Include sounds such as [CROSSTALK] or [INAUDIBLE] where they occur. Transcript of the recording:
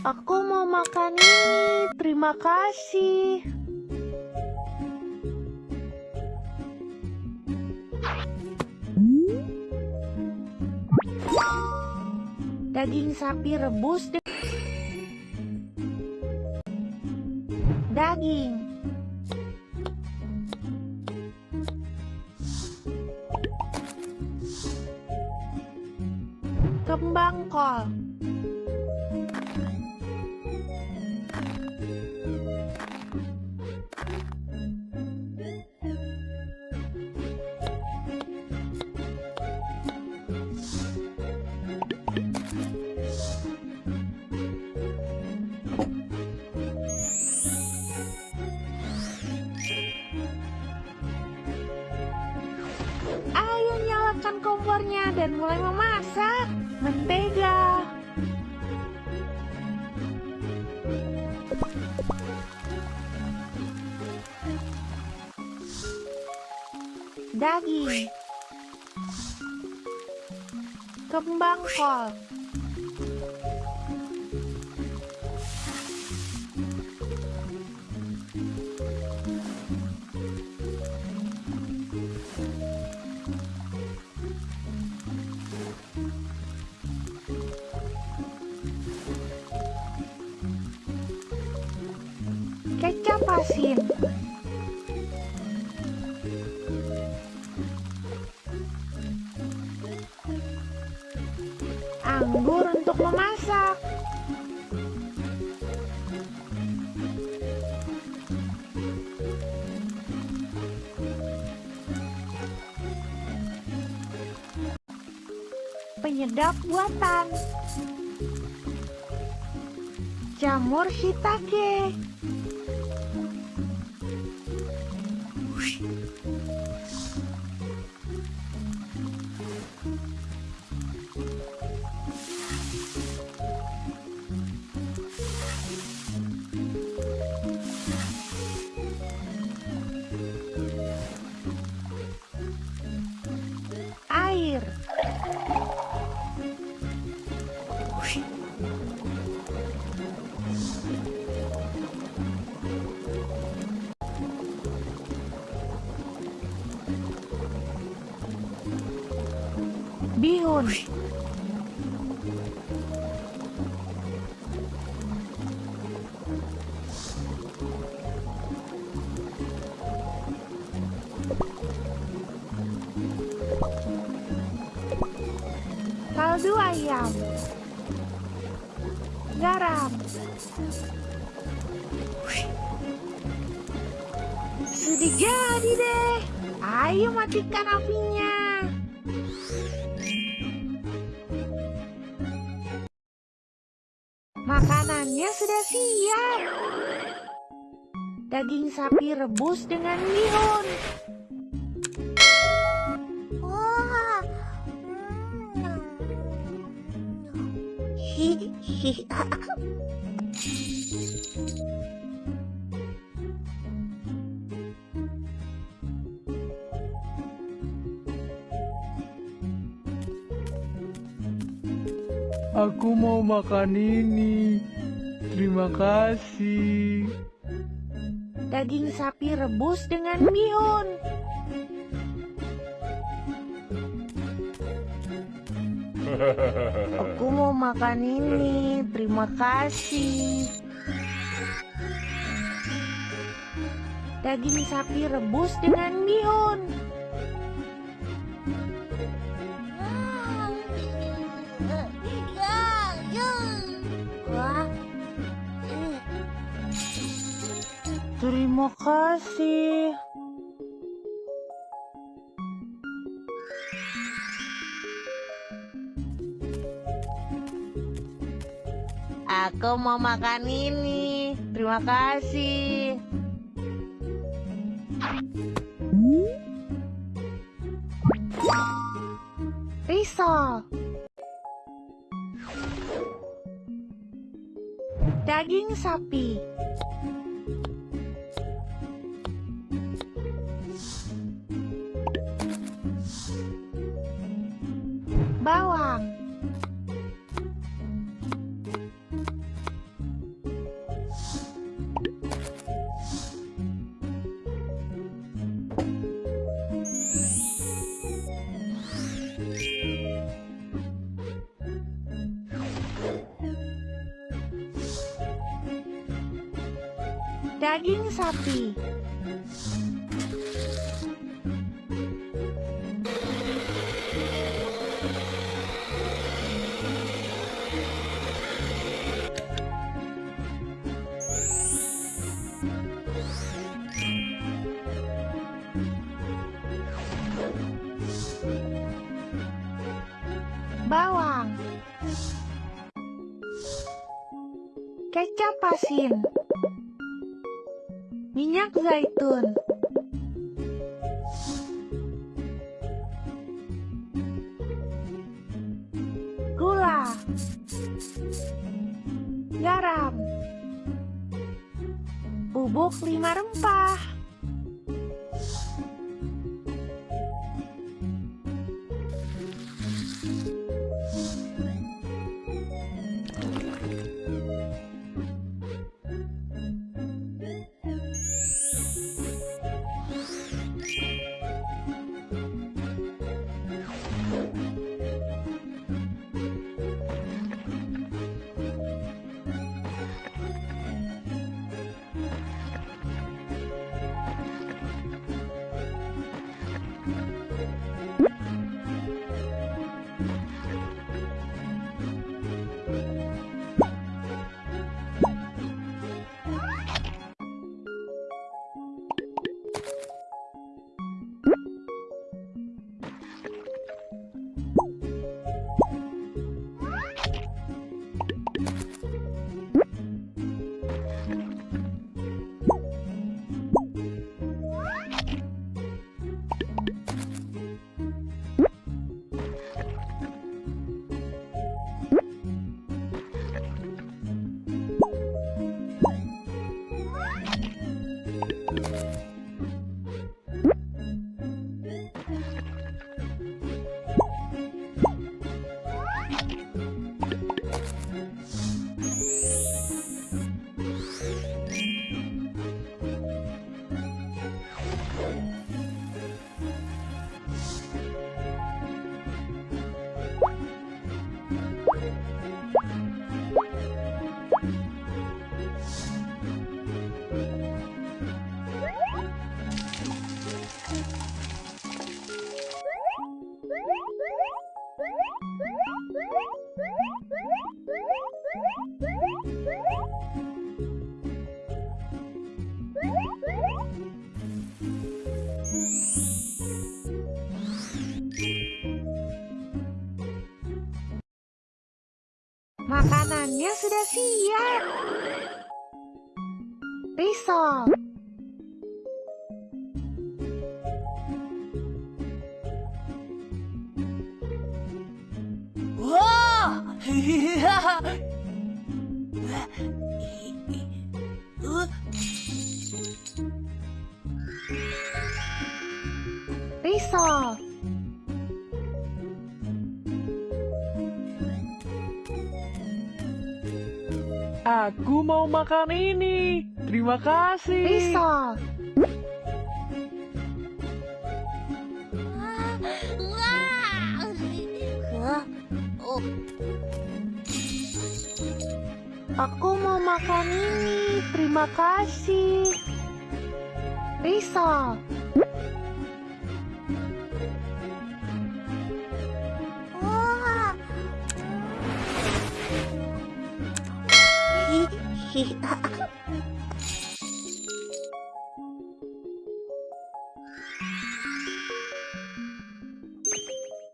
Aku mau makan ini. Terima kasih. Daging sapi rebus de- Daging Kembang kol dan mulai memasak. Mentega. Daging. Kembang kol. Kecap asin. Anggur untuk memasak. Penyedap buatan. Jamur shiitake. Bihun. Kaldu ayam. Garam. Sudah jadi deh. Ayo matikan apinya. Makanannya sudah siap. Daging sapi rebus dengan bihun. Wah. Hihi. [LAUGHS] Aku mau makan ini. Terima kasih. Daging sapi rebus dengan bihun. Aku mau makan ini. Terima kasih. Daging sapi rebus dengan bihun. Terima kasih. Aku mau makan ini. Terima kasih. Risol. Daging sapi. bawang. Daging sapi. Asin. Minyak zaitun. Gula. Garam. Bubuk lima rempah. Makanannya sudah siap. Risol. Risol. Aku mau makan ini. Terima kasih. Risol. Aku mau makan ini. Terima kasih. Risol. wah! Hi, [LAUGHS] hi,